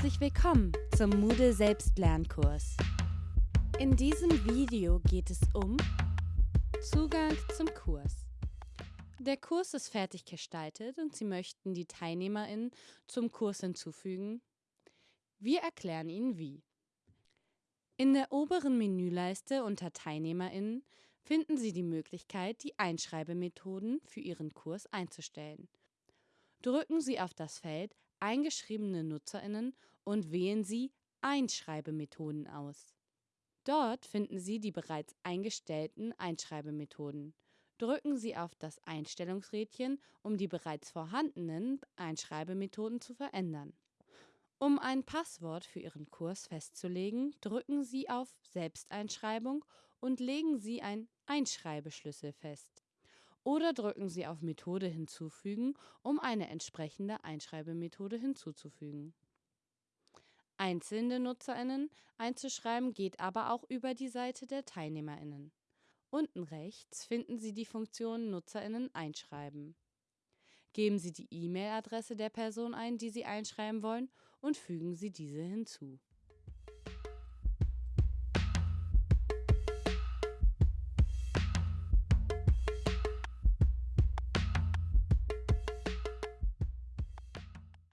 Herzlich willkommen zum Moodle Selbstlernkurs. In diesem Video geht es um Zugang zum Kurs. Der Kurs ist fertig gestaltet und Sie möchten die TeilnehmerInnen zum Kurs hinzufügen. Wir erklären Ihnen wie. In der oberen Menüleiste unter TeilnehmerInnen finden Sie die Möglichkeit, die Einschreibemethoden für Ihren Kurs einzustellen. Drücken Sie auf das Feld Eingeschriebene NutzerInnen und wählen Sie Einschreibemethoden aus. Dort finden Sie die bereits eingestellten Einschreibemethoden. Drücken Sie auf das Einstellungsrädchen, um die bereits vorhandenen Einschreibemethoden zu verändern. Um ein Passwort für Ihren Kurs festzulegen, drücken Sie auf Selbsteinschreibung und legen Sie einen Einschreibeschlüssel fest. Oder drücken Sie auf Methode hinzufügen, um eine entsprechende Einschreibemethode hinzuzufügen. Einzelne NutzerInnen einzuschreiben geht aber auch über die Seite der TeilnehmerInnen. Unten rechts finden Sie die Funktion NutzerInnen einschreiben. Geben Sie die E-Mail-Adresse der Person ein, die Sie einschreiben wollen, und fügen Sie diese hinzu.